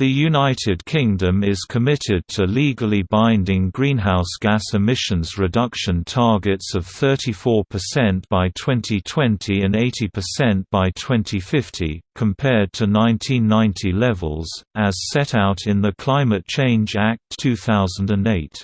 The United Kingdom is committed to legally binding greenhouse gas emissions reduction targets of 34% by 2020 and 80% by 2050, compared to 1990 levels, as set out in the Climate Change Act 2008.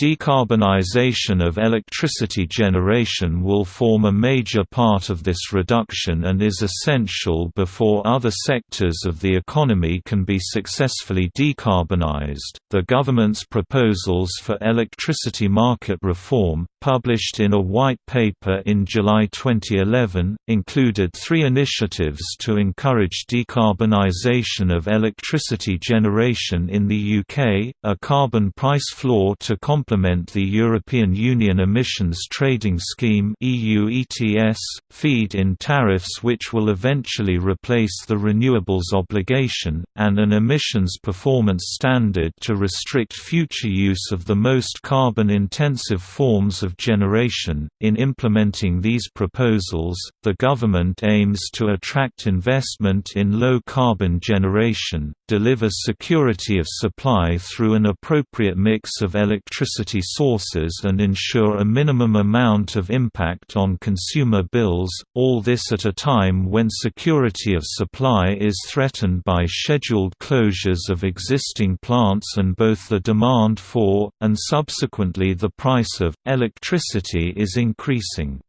Decarbonization of electricity generation will form a major part of this reduction and is essential before other sectors of the economy can be successfully decarbonized. The government's proposals for electricity market reform, published in a white paper in July 2011, included three initiatives to encourage decarbonization of electricity generation in the UK, a carbon price floor to complement complement the European Union Emissions Trading Scheme EU ETS, feed-in tariffs which will eventually replace the renewables obligation, and an emissions performance standard to restrict future use of the most carbon-intensive forms of generation. In implementing these proposals, the government aims to attract investment in low-carbon generation, deliver security of supply through an appropriate mix of electricity electricity sources and ensure a minimum amount of impact on consumer bills, all this at a time when security of supply is threatened by scheduled closures of existing plants and both the demand for, and subsequently the price of, electricity is increasing.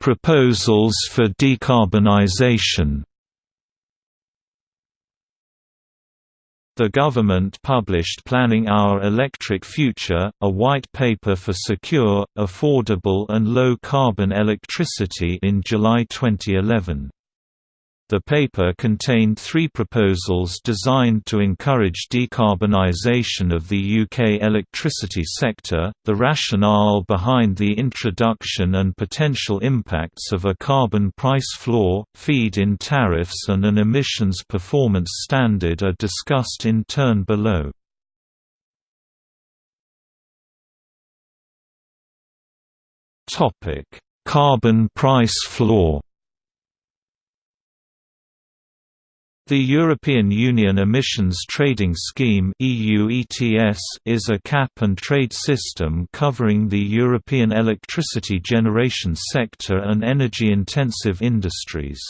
Proposals for decarbonization The government published Planning Our Electric Future, a white paper for secure, affordable and low-carbon electricity in July 2011. The paper contained three proposals designed to encourage decarbonisation of the UK electricity sector, the rationale behind the introduction and potential impacts of a carbon price floor, feed-in tariffs and an emissions performance standard are discussed in turn below. Carbon price floor The European Union Emissions Trading Scheme is a cap-and-trade system covering the European electricity generation sector and energy-intensive industries.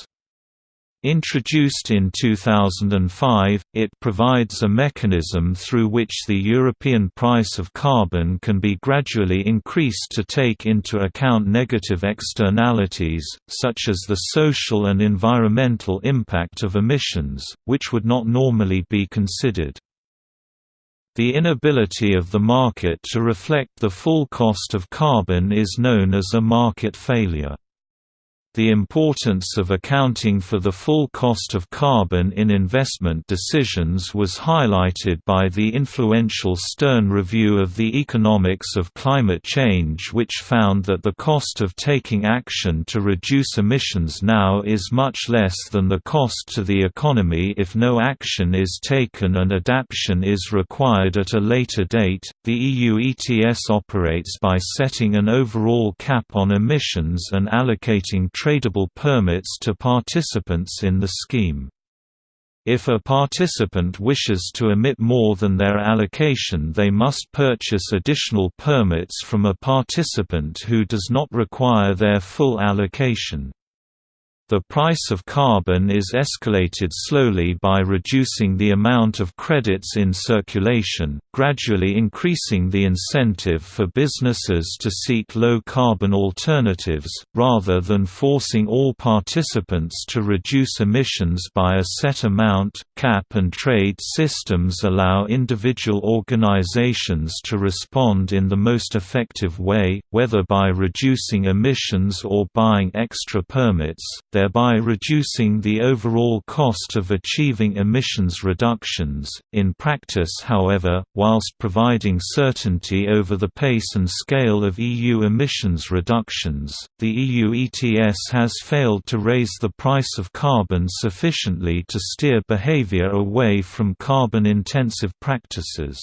Introduced in 2005, it provides a mechanism through which the European price of carbon can be gradually increased to take into account negative externalities, such as the social and environmental impact of emissions, which would not normally be considered. The inability of the market to reflect the full cost of carbon is known as a market failure. The importance of accounting for the full cost of carbon in investment decisions was highlighted by the influential Stern Review of the Economics of Climate Change which found that the cost of taking action to reduce emissions now is much less than the cost to the economy if no action is taken and adaptation is required at a later date. The EU ETS operates by setting an overall cap on emissions and allocating tradable permits to participants in the scheme. If a participant wishes to emit more than their allocation they must purchase additional permits from a participant who does not require their full allocation. The price of carbon is escalated slowly by reducing the amount of credits in circulation, gradually increasing the incentive for businesses to seek low-carbon alternatives, rather than forcing all participants to reduce emissions by a set amount. Cap-and-trade systems allow individual organizations to respond in the most effective way, whether by reducing emissions or buying extra permits thereby reducing the overall cost of achieving emissions reductions. In practice, however, whilst providing certainty over the pace and scale of EU emissions reductions, the EU ETS has failed to raise the price of carbon sufficiently to steer behavior away from carbon intensive practices.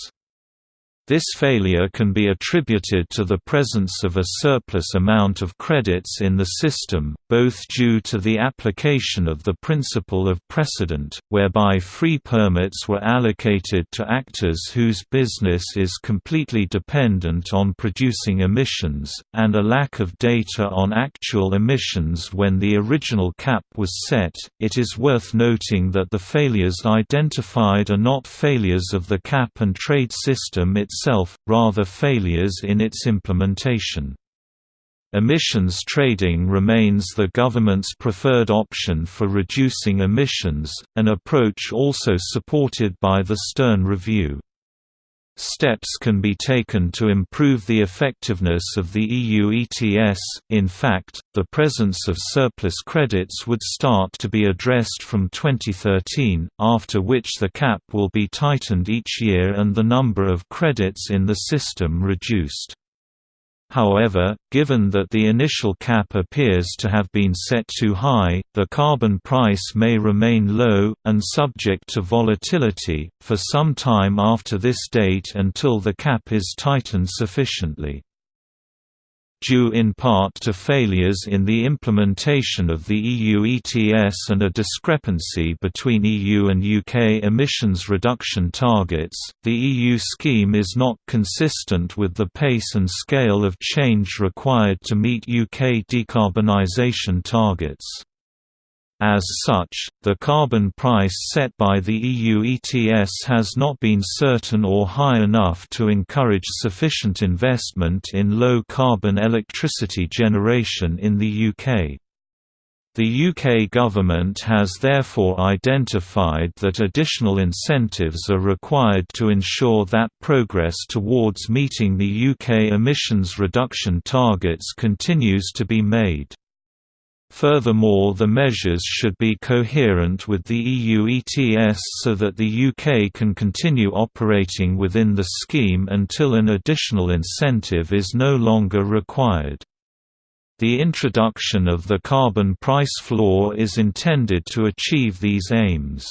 This failure can be attributed to the presence of a surplus amount of credits in the system, both due to the application of the principle of precedent, whereby free permits were allocated to actors whose business is completely dependent on producing emissions, and a lack of data on actual emissions when the original cap was set. It is worth noting that the failures identified are not failures of the cap and trade system itself itself, rather failures in its implementation. Emissions trading remains the government's preferred option for reducing emissions, an approach also supported by the Stern Review. Steps can be taken to improve the effectiveness of the EU ETS, in fact, the presence of surplus credits would start to be addressed from 2013, after which the cap will be tightened each year and the number of credits in the system reduced. However, given that the initial cap appears to have been set too high, the carbon price may remain low, and subject to volatility, for some time after this date until the cap is tightened sufficiently due in part to failures in the implementation of the EU ETS and a discrepancy between EU and UK emissions reduction targets, the EU scheme is not consistent with the pace and scale of change required to meet UK decarbonisation targets. As such, the carbon price set by the EU ETS has not been certain or high enough to encourage sufficient investment in low-carbon electricity generation in the UK. The UK government has therefore identified that additional incentives are required to ensure that progress towards meeting the UK emissions reduction targets continues to be made. Furthermore the measures should be coherent with the EU ETS so that the UK can continue operating within the scheme until an additional incentive is no longer required. The introduction of the carbon price floor is intended to achieve these aims.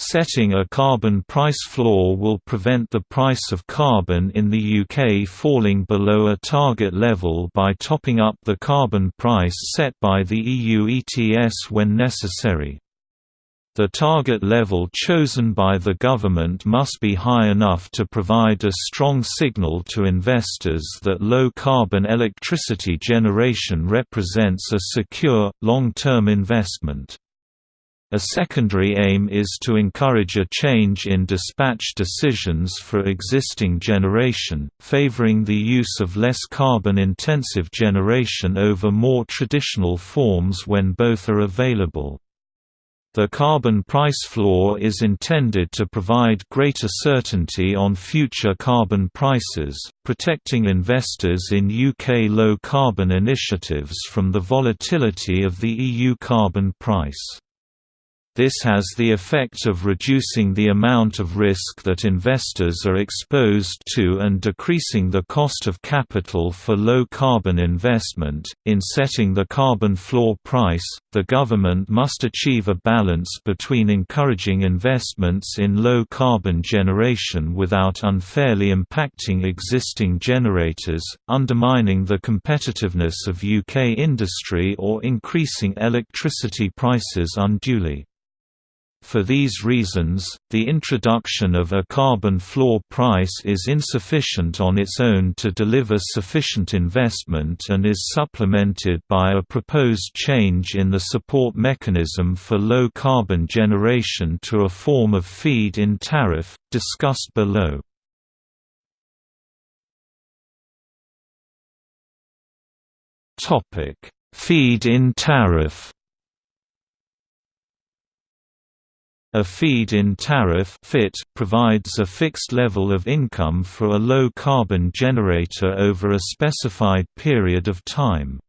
Setting a carbon price floor will prevent the price of carbon in the UK falling below a target level by topping up the carbon price set by the EU ETS when necessary. The target level chosen by the government must be high enough to provide a strong signal to investors that low-carbon electricity generation represents a secure, long-term investment. A secondary aim is to encourage a change in dispatch decisions for existing generation, favoring the use of less carbon-intensive generation over more traditional forms when both are available. The carbon price floor is intended to provide greater certainty on future carbon prices, protecting investors in UK low-carbon initiatives from the volatility of the EU carbon price. This has the effect of reducing the amount of risk that investors are exposed to and decreasing the cost of capital for low carbon investment. In setting the carbon floor price, the government must achieve a balance between encouraging investments in low carbon generation without unfairly impacting existing generators, undermining the competitiveness of UK industry, or increasing electricity prices unduly. For these reasons, the introduction of a carbon floor price is insufficient on its own to deliver sufficient investment and is supplemented by a proposed change in the support mechanism for low-carbon generation to a form of feed-in tariff, discussed below. Feed-in tariff A feed-in tariff FIT provides a fixed level of income for a low-carbon generator over a specified period of time.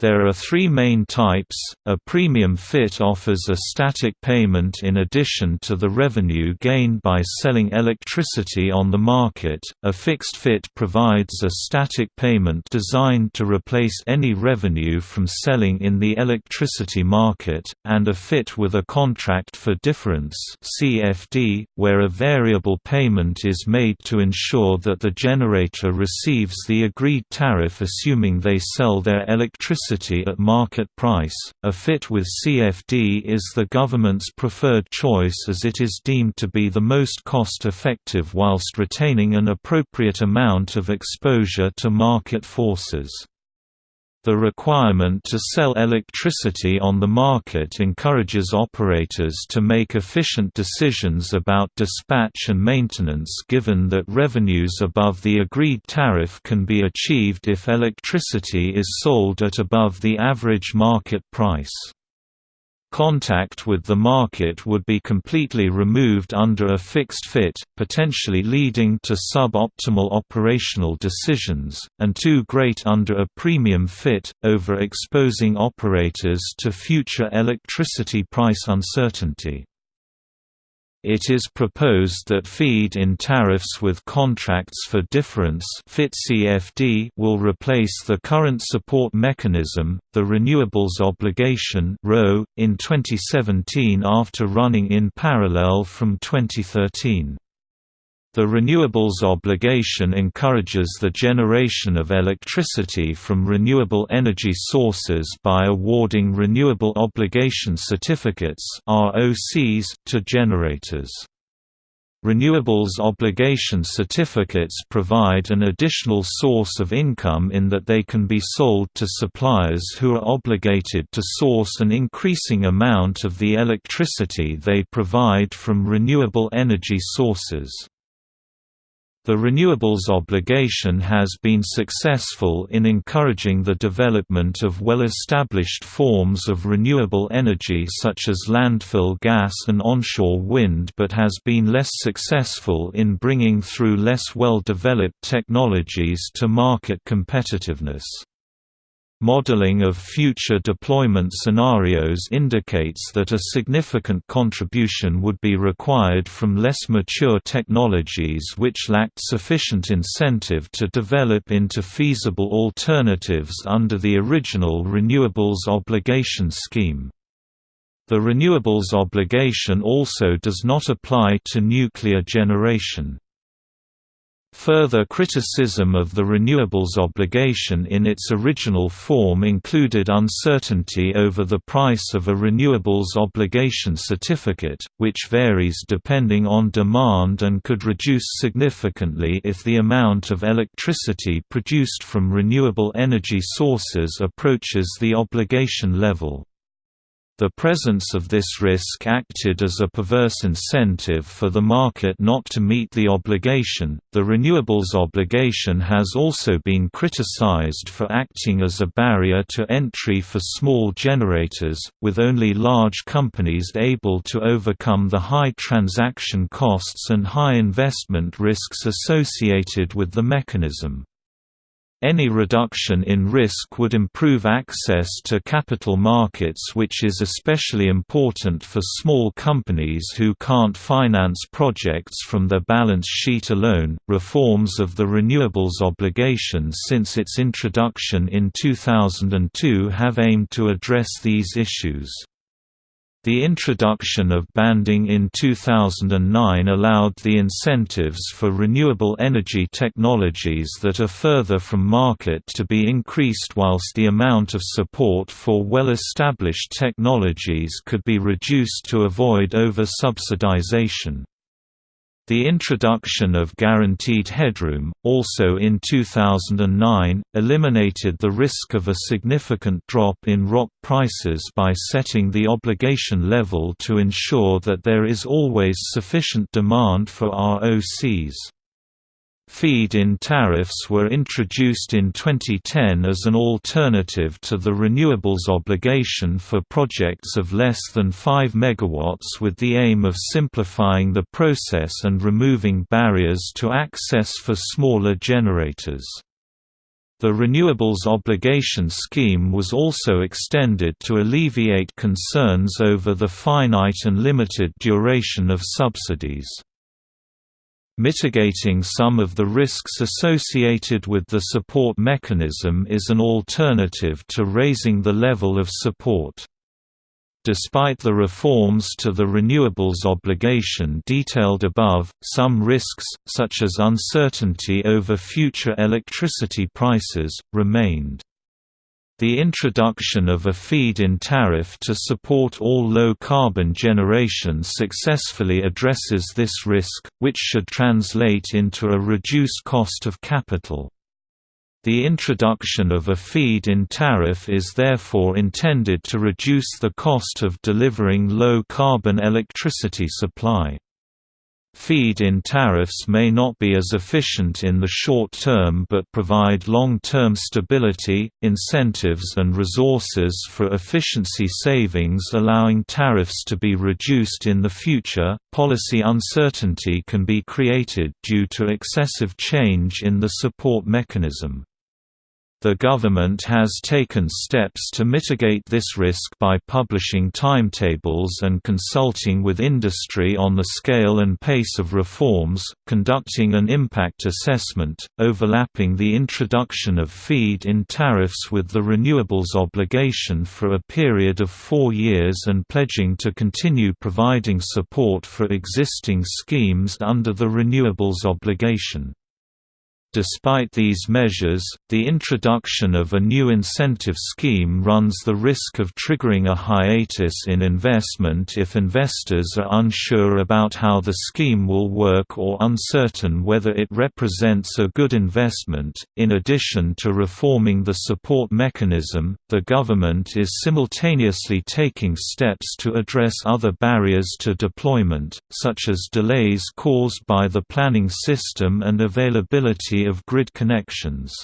There are three main types, a premium FiT offers a static payment in addition to the revenue gained by selling electricity on the market, a fixed FiT provides a static payment designed to replace any revenue from selling in the electricity market, and a FiT with a contract for difference CFD, where a variable payment is made to ensure that the generator receives the agreed tariff assuming they sell their electricity electricity at market price. A FiT with CFD is the government's preferred choice as it is deemed to be the most cost effective whilst retaining an appropriate amount of exposure to market forces. The requirement to sell electricity on the market encourages operators to make efficient decisions about dispatch and maintenance given that revenues above the agreed tariff can be achieved if electricity is sold at above the average market price. Contact with the market would be completely removed under a fixed FiT, potentially leading to sub-optimal operational decisions, and too great under a premium FiT, over-exposing operators to future electricity price uncertainty. It is proposed that feed-in tariffs with contracts for difference will replace the current support mechanism, the Renewables Obligation in 2017 after running in parallel from 2013. The renewables obligation encourages the generation of electricity from renewable energy sources by awarding renewable obligation certificates (ROCs) to generators. Renewables obligation certificates provide an additional source of income in that they can be sold to suppliers who are obligated to source an increasing amount of the electricity they provide from renewable energy sources. The renewables obligation has been successful in encouraging the development of well-established forms of renewable energy such as landfill gas and onshore wind but has been less successful in bringing through less well-developed technologies to market competitiveness. Modeling of future deployment scenarios indicates that a significant contribution would be required from less mature technologies which lacked sufficient incentive to develop into feasible alternatives under the original Renewables Obligation Scheme. The renewables obligation also does not apply to nuclear generation. Further criticism of the renewables obligation in its original form included uncertainty over the price of a renewables obligation certificate, which varies depending on demand and could reduce significantly if the amount of electricity produced from renewable energy sources approaches the obligation level. The presence of this risk acted as a perverse incentive for the market not to meet the obligation. The renewables obligation has also been criticized for acting as a barrier to entry for small generators, with only large companies able to overcome the high transaction costs and high investment risks associated with the mechanism. Any reduction in risk would improve access to capital markets which is especially important for small companies who can't finance projects from their balance sheet alone. Reforms of the renewables obligation since its introduction in 2002 have aimed to address these issues. The introduction of banding in 2009 allowed the incentives for renewable energy technologies that are further from market to be increased whilst the amount of support for well-established technologies could be reduced to avoid over-subsidization. The introduction of guaranteed headroom, also in 2009, eliminated the risk of a significant drop in ROC prices by setting the obligation level to ensure that there is always sufficient demand for ROCs. Feed-in tariffs were introduced in 2010 as an alternative to the renewables obligation for projects of less than 5 MW with the aim of simplifying the process and removing barriers to access for smaller generators. The Renewables Obligation Scheme was also extended to alleviate concerns over the finite and limited duration of subsidies. Mitigating some of the risks associated with the support mechanism is an alternative to raising the level of support. Despite the reforms to the renewables obligation detailed above, some risks, such as uncertainty over future electricity prices, remained. The introduction of a feed-in tariff to support all low-carbon generation successfully addresses this risk, which should translate into a reduced cost of capital. The introduction of a feed-in tariff is therefore intended to reduce the cost of delivering low-carbon electricity supply. Feed-in tariffs may not be as efficient in the short term but provide long-term stability, incentives and resources for efficiency savings allowing tariffs to be reduced in the future. Policy uncertainty can be created due to excessive change in the support mechanism. The government has taken steps to mitigate this risk by publishing timetables and consulting with industry on the scale and pace of reforms, conducting an impact assessment, overlapping the introduction of feed-in tariffs with the renewables obligation for a period of four years and pledging to continue providing support for existing schemes under the renewables obligation. Despite these measures, the introduction of a new incentive scheme runs the risk of triggering a hiatus in investment if investors are unsure about how the scheme will work or uncertain whether it represents a good investment. In addition to reforming the support mechanism, the government is simultaneously taking steps to address other barriers to deployment, such as delays caused by the planning system and availability of grid connections.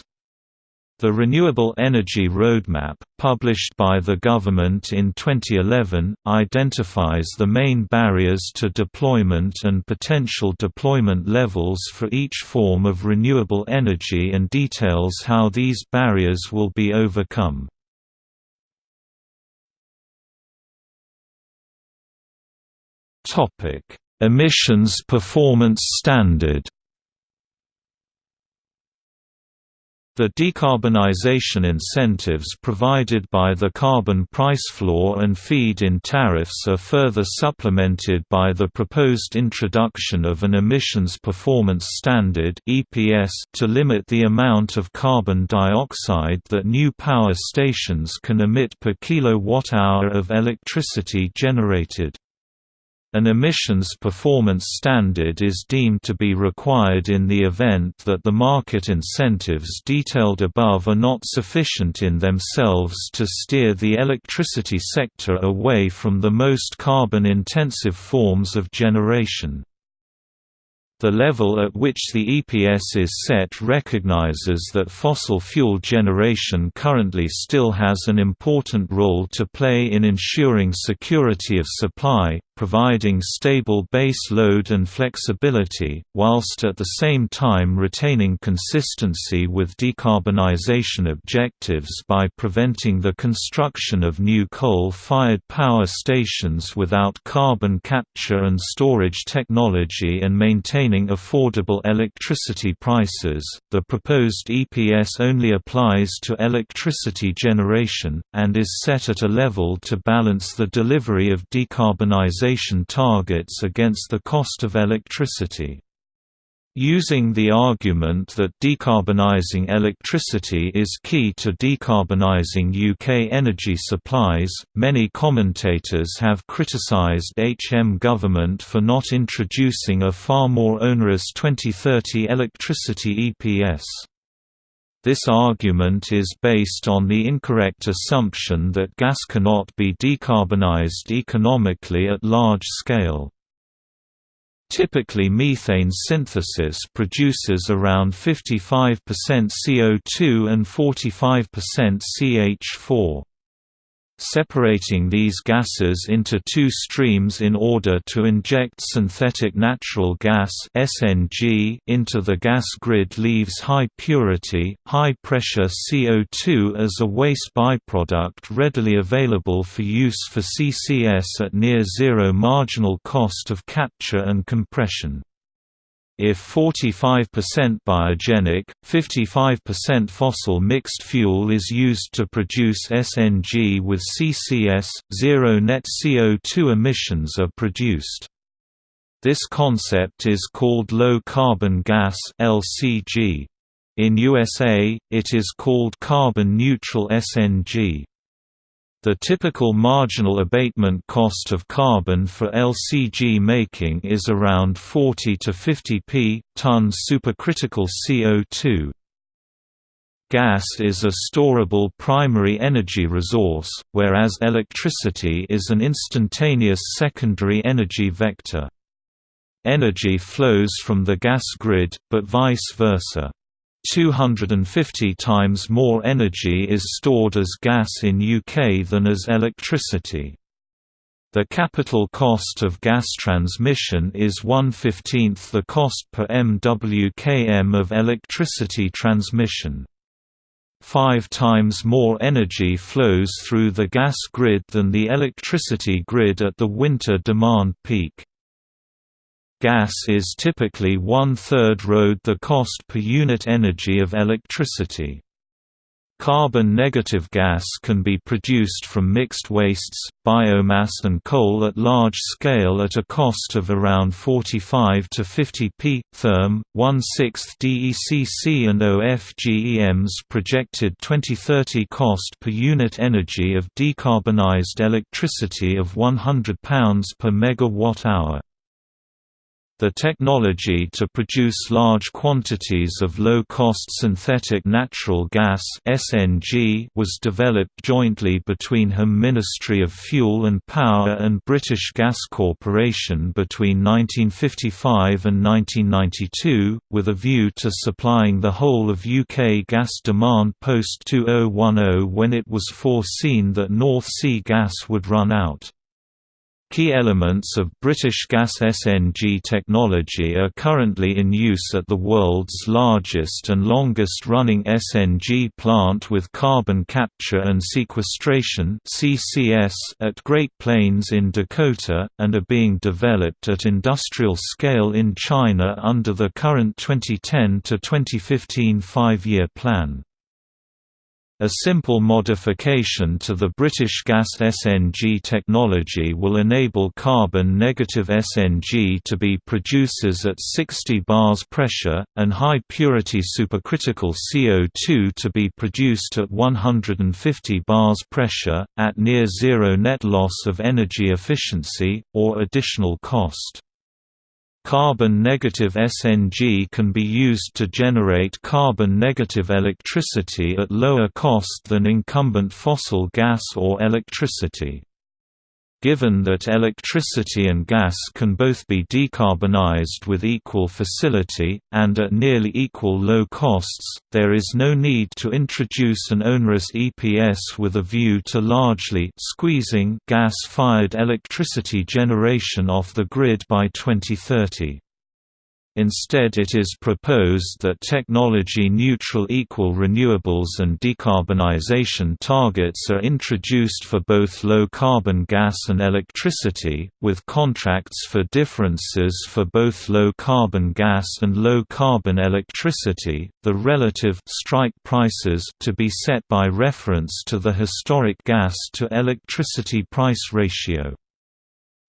The Renewable Energy Roadmap, published by the government in 2011, identifies the main barriers to deployment and potential deployment levels for each form of renewable energy and details how these barriers will be overcome. Emissions performance standard The decarbonization incentives provided by the carbon price floor and feed-in tariffs are further supplemented by the proposed introduction of an emissions performance standard (EPS) to limit the amount of carbon dioxide that new power stations can emit per kilowatt-hour of electricity generated. An emissions performance standard is deemed to be required in the event that the market incentives detailed above are not sufficient in themselves to steer the electricity sector away from the most carbon-intensive forms of generation. The level at which the EPS is set recognizes that fossil fuel generation currently still has an important role to play in ensuring security of supply, providing stable base load and flexibility, whilst at the same time retaining consistency with decarbonization objectives by preventing the construction of new coal-fired power stations without carbon capture and storage technology and maintaining affordable electricity prices. The proposed EPS only applies to electricity generation, and is set at a level to balance the delivery of targets against the cost of electricity. Using the argument that decarbonising electricity is key to decarbonising UK energy supplies, many commentators have criticised HM government for not introducing a far more onerous 2030 electricity EPS. This argument is based on the incorrect assumption that gas cannot be decarbonized economically at large scale. Typically methane synthesis produces around 55% CO2 and 45% CH4. Separating these gases into two streams in order to inject synthetic natural gas (SNG) into the gas grid leaves high purity, high pressure CO2 as a waste byproduct readily available for use for CCS at near zero marginal cost of capture and compression. If 45% biogenic, 55% fossil mixed fuel is used to produce SNG with CCS, zero net CO2 emissions are produced. This concept is called low-carbon gas LCG. In USA, it is called carbon-neutral SNG. The typical marginal abatement cost of carbon for LCG making is around 40 to 50 p. ton supercritical CO2. Gas is a storable primary energy resource, whereas electricity is an instantaneous secondary energy vector. Energy flows from the gas grid, but vice versa. 250 times more energy is stored as gas in UK than as electricity. The capital cost of gas transmission is 1/15th the cost per MWKM of electricity transmission. Five times more energy flows through the gas grid than the electricity grid at the winter demand peak. Gas is typically one-third road the cost per unit energy of electricity. Carbon-negative gas can be produced from mixed wastes, biomass and coal at large scale at a cost of around 45 to 50 p. therm, one-sixth DECC and OFGEM's projected 2030 cost per unit energy of decarbonized electricity of £100 per megawatt-hour. The technology to produce large quantities of low-cost synthetic natural gas (SNG) was developed jointly between HM Ministry of Fuel and Power and British Gas Corporation between 1955 and 1992, with a view to supplying the whole of UK gas demand post-2010 when it was foreseen that North Sea gas would run out. Key elements of British Gas SNG technology are currently in use at the world's largest and longest-running SNG plant with carbon capture and sequestration at Great Plains in Dakota, and are being developed at industrial scale in China under the current 2010 to 2015 five-year plan. A simple modification to the British Gas SNG technology will enable carbon-negative SNG to be producers at 60 bars pressure, and high-purity supercritical CO2 to be produced at 150 bars pressure, at near-zero net loss of energy efficiency, or additional cost. Carbon-negative SNG can be used to generate carbon-negative electricity at lower cost than incumbent fossil gas or electricity. Given that electricity and gas can both be decarbonized with equal facility, and at nearly equal low costs, there is no need to introduce an onerous EPS with a view to largely squeezing gas-fired electricity generation off the grid by 2030. Instead it is proposed that technology-neutral equal renewables and decarbonization targets are introduced for both low-carbon gas and electricity, with contracts for differences for both low-carbon gas and low-carbon electricity, the relative strike prices to be set by reference to the historic gas to electricity price ratio.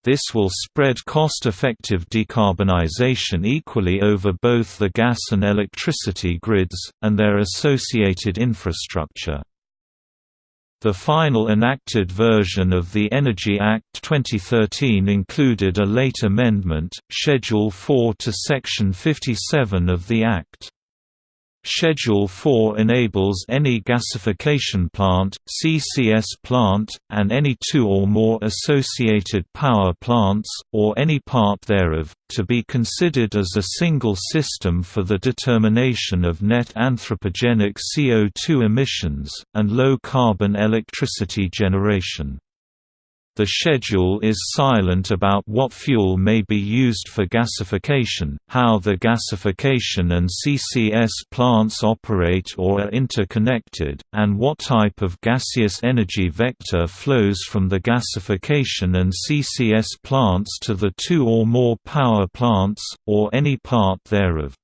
This will spread cost-effective decarbonization equally over both the gas and electricity grids, and their associated infrastructure. The final enacted version of the Energy Act 2013 included a late amendment, Schedule 4 to Section 57 of the Act. Schedule 4 enables any gasification plant, CCS plant, and any two or more associated power plants, or any part thereof, to be considered as a single system for the determination of net anthropogenic CO2 emissions, and low-carbon electricity generation. The schedule is silent about what fuel may be used for gasification, how the gasification and CCS plants operate or are interconnected, and what type of gaseous energy vector flows from the gasification and CCS plants to the two or more power plants, or any part thereof.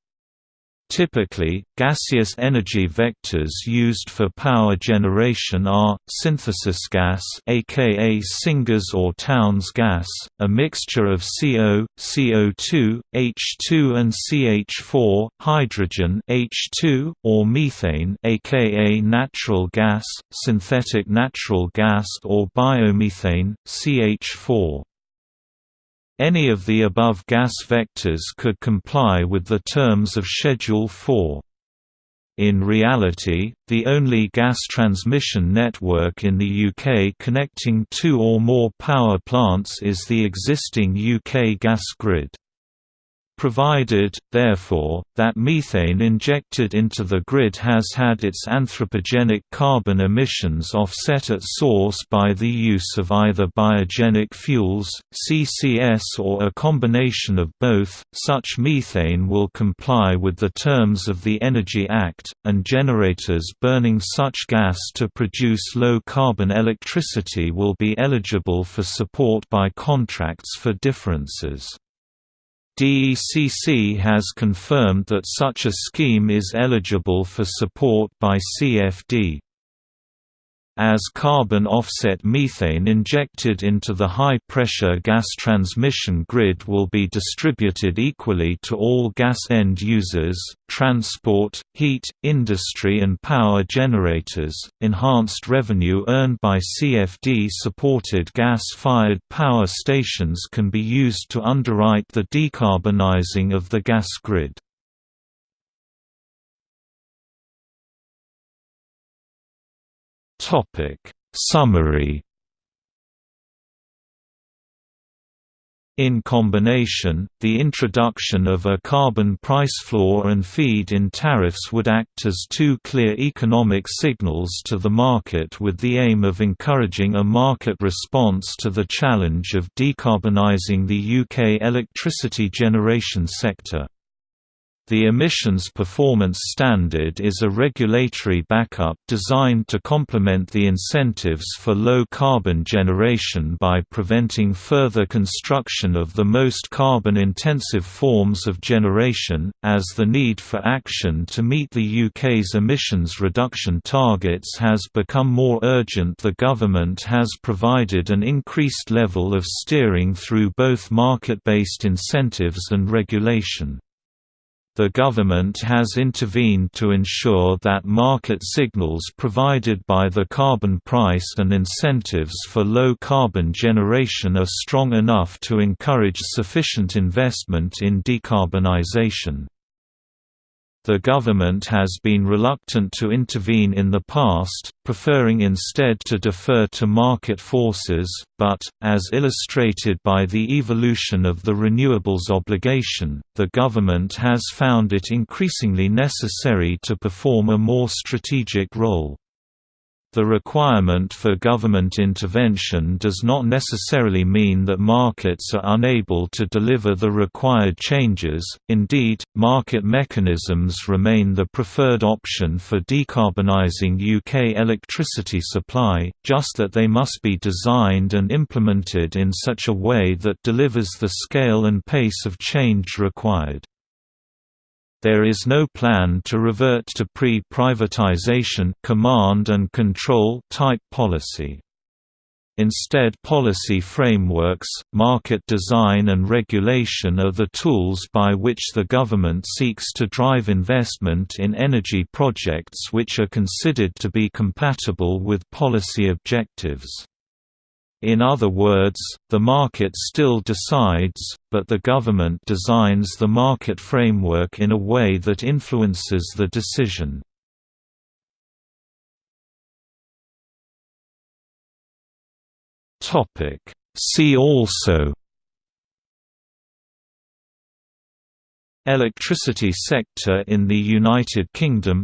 Typically, gaseous energy vectors used for power generation are, synthesis gas aka syngas or towns gas, a mixture of CO, CO2, H2 and CH4, hydrogen H2, or methane aka natural gas, synthetic natural gas or biomethane, CH4. Any of the above gas vectors could comply with the terms of Schedule 4. In reality, the only gas transmission network in the UK connecting two or more power plants is the existing UK gas grid provided, therefore, that methane injected into the grid has had its anthropogenic carbon emissions offset at source by the use of either biogenic fuels, CCS or a combination of both, such methane will comply with the terms of the Energy Act, and generators burning such gas to produce low-carbon electricity will be eligible for support by contracts for differences. DECC has confirmed that such a scheme is eligible for support by CFD. As carbon offset methane injected into the high-pressure gas transmission grid will be distributed equally to all gas end users, transport, heat, industry and power generators, enhanced revenue earned by CFD-supported gas-fired power stations can be used to underwrite the decarbonizing of the gas grid. Topic Summary In combination, the introduction of a carbon price floor and feed-in tariffs would act as two clear economic signals to the market with the aim of encouraging a market response to the challenge of decarbonizing the UK electricity generation sector. The Emissions Performance Standard is a regulatory backup designed to complement the incentives for low-carbon generation by preventing further construction of the most carbon-intensive forms of generation, as the need for action to meet the UK's emissions reduction targets has become more urgent the government has provided an increased level of steering through both market-based incentives and regulation. The government has intervened to ensure that market signals provided by the carbon price and incentives for low-carbon generation are strong enough to encourage sufficient investment in decarbonisation. The government has been reluctant to intervene in the past, preferring instead to defer to market forces, but, as illustrated by the evolution of the renewables obligation, the government has found it increasingly necessary to perform a more strategic role. The requirement for government intervention does not necessarily mean that markets are unable to deliver the required changes, indeed, market mechanisms remain the preferred option for decarbonising UK electricity supply, just that they must be designed and implemented in such a way that delivers the scale and pace of change required. There is no plan to revert to pre-privatization command and control type policy. Instead policy frameworks, market design and regulation are the tools by which the government seeks to drive investment in energy projects which are considered to be compatible with policy objectives. In other words, the market still decides, but the government designs the market framework in a way that influences the decision. See also Electricity sector in the United Kingdom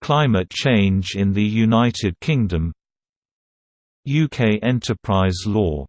Climate change in the United Kingdom UK enterprise law